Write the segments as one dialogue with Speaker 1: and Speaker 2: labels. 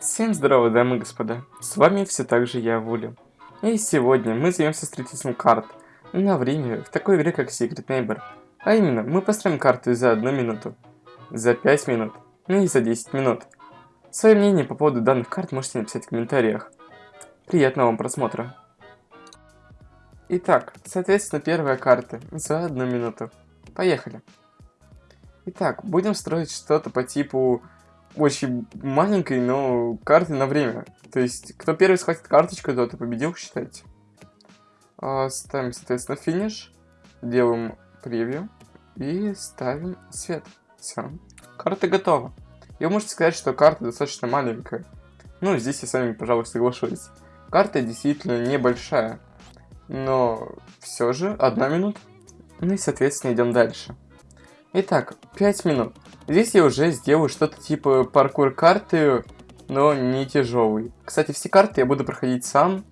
Speaker 1: Всем здорово, дамы и господа, с вами все так же я, Вуля. И сегодня мы займемся строительством карт на время в такой игре, как Secret Neighbor. А именно, мы построим карты за одну минуту, за 5 минут, ну и за 10 минут. Свое мнение по поводу данных карт можете написать в комментариях. Приятного вам просмотра. Итак, соответственно, первая карта за одну минуту. Поехали. Итак, будем строить что-то по типу очень маленькой, но карты на время. То есть, кто первый схватит карточку, тот и победил, считайте. А, ставим, соответственно, финиш. Делаем превью. И ставим свет. Все. Карта готова. И вы можете сказать, что карта достаточно маленькая. Ну, здесь я с вами, пожалуй, соглашусь. Карта действительно небольшая. Но все же одна минута. Ну и, соответственно, идем дальше. Итак, 5 минут. Здесь я уже сделаю что-то типа паркур карты, но не тяжелый. Кстати, все карты я буду проходить сам,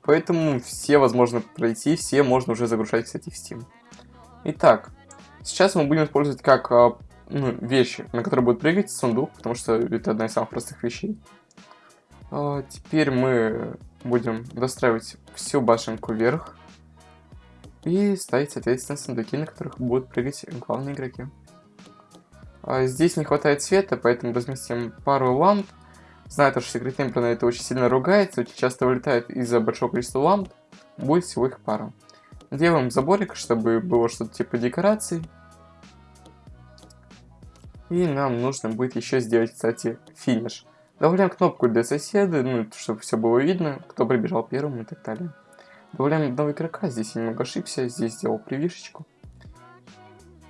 Speaker 1: поэтому все возможно пройти, все можно уже загружать, кстати, в Steam. Итак, сейчас мы будем использовать как а, ну, вещи, на которые будет прыгать сундук, потому что это одна из самых простых вещей. А, теперь мы будем достраивать всю башенку вверх и ставить, соответственно, сундуки, на которых будут прыгать главные игроки. А, здесь не хватает света, поэтому разместим пару ламп. Знаю, что секретный на это очень сильно ругается, очень часто вылетает из-за большого количества ламп. Будет всего их пара. Делаем заборик, чтобы было что-то типа декораций. И нам нужно будет еще сделать, кстати, финиш. Добавляем кнопку для соседа, ну, чтобы все было видно, кто прибежал первым и так далее. Добавляем одного игрока, здесь я немного ошибся, здесь сделал привишечку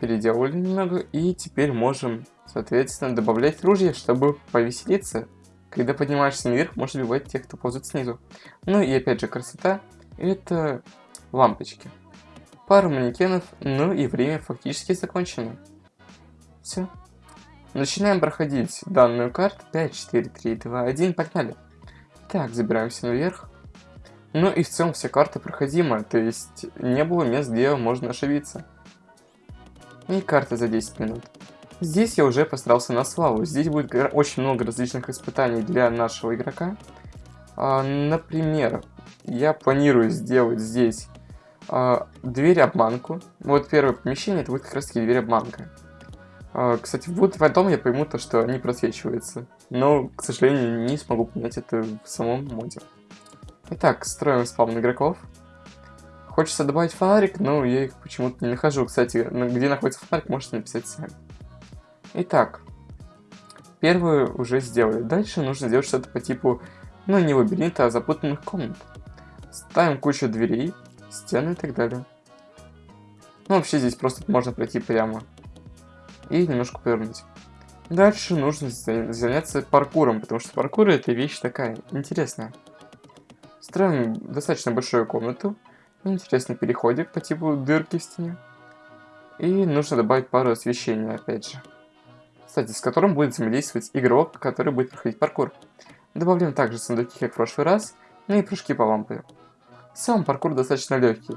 Speaker 1: переделали немного, и теперь можем, соответственно, добавлять ружье, чтобы повеселиться. Когда поднимаешься наверх, можешь убивать тех, кто ползает снизу. Ну и опять же, красота – это лампочки. Пару манекенов, ну и время фактически закончено. Все. Начинаем проходить данную карту. 5, 4, 3, 2, 1, погнали. Так, забираемся наверх. Ну и в целом вся карта проходима, то есть не было мест, где можно ошибиться и карта за 10 минут. Здесь я уже постарался на славу. Здесь будет очень много различных испытаний для нашего игрока. А, например, я планирую сделать здесь а, дверь-обманку. Вот первое помещение, это будет как раз таки дверь-обманка. А, кстати, вот потом я пойму то, что они просвечиваются. Но, к сожалению, не смогу понять это в самом моде. Итак, строим спаун игроков. Хочется добавить фонарик, но я их почему-то не нахожу. Кстати, где находится фонарик, можете написать сами. Итак, первую уже сделали. Дальше нужно сделать что-то по типу, ну не лабиринта, а запутанных комнат. Ставим кучу дверей, стены и так далее. Ну вообще здесь просто можно пройти прямо. И немножко повернуть. Дальше нужно заняться паркуром, потому что паркур это вещь такая интересная. Строим достаточно большую комнату. Интересный переходик по типу дырки в стене. И нужно добавить пару освещения, опять же. Кстати, с которым будет взаимодействовать игрок, который будет проходить паркур. Добавляем также сундуки, как в прошлый раз, ну и прыжки по лампе. Сам паркур достаточно легкий.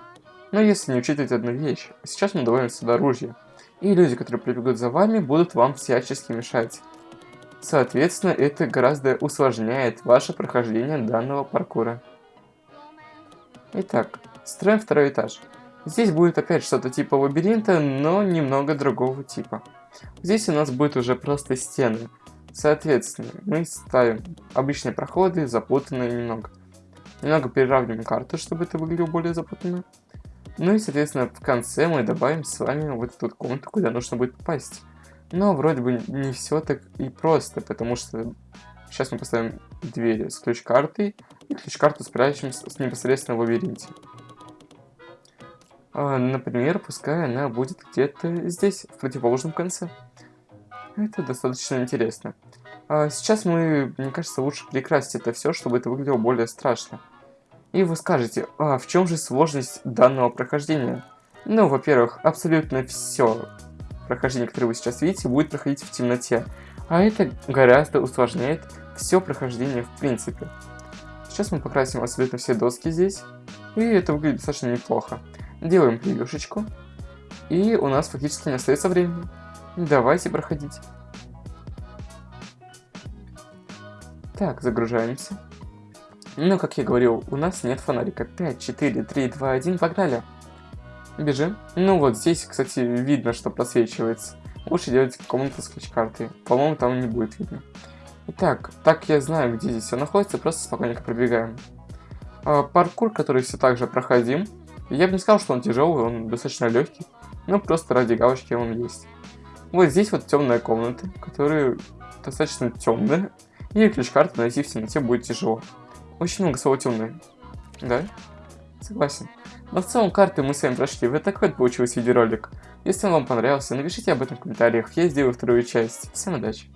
Speaker 1: Но если не учитывать одну вещь, сейчас мы добавим сюда оружие. И люди, которые прибегут за вами, будут вам всячески мешать. Соответственно, это гораздо усложняет ваше прохождение данного паркура. Итак, Строим второй этаж. Здесь будет опять что-то типа лабиринта, но немного другого типа. Здесь у нас будет уже просто стены. Соответственно, мы ставим обычные проходы, запутанные немного. Немного переравниваем карту, чтобы это выглядело более запутанно. Ну и, соответственно, в конце мы добавим с вами вот эту комнату, куда нужно будет попасть. Но вроде бы не все так и просто, потому что сейчас мы поставим двери с ключ-картой, и ключ-карту спрячем непосредственно в лабиринте. А, например, пускай она будет где-то здесь, в противоположном конце. Это достаточно интересно. А сейчас мы, мне кажется, лучше перекрасить это все, чтобы это выглядело более страшно. И вы скажете, а в чем же сложность данного прохождения? Ну, во-первых, абсолютно все прохождение, которое вы сейчас видите, будет проходить в темноте. А это гораздо усложняет все прохождение в принципе. Сейчас мы покрасим абсолютно все доски здесь. И это выглядит достаточно неплохо. Делаем превьюшечку. И у нас фактически не остается времени. Давайте проходить. Так, загружаемся. Ну, как я говорил, у нас нет фонарика. 5, 4, 3, 2, 1, погнали. Бежим. Ну вот, здесь, кстати, видно, что просвечивается. Лучше делать комнату с ключ-картой. По-моему, там не будет видно. Итак, так я знаю, где здесь все находится, просто спокойненько пробегаем. А, паркур, который все так же проходим. Я бы не сказал, что он тяжелый, он достаточно легкий. Но просто ради галочки он есть. Вот здесь вот темная комната, которая достаточно темная. И ключ-карту найти в темноте будет тяжело. Очень много слова темное. Да? Согласен. Но в целом карты мы с вами прошли. Вот такой вот получился видеоролик. Если он вам понравился, напишите об этом в комментариях. Я сделаю вторую часть. Всем удачи!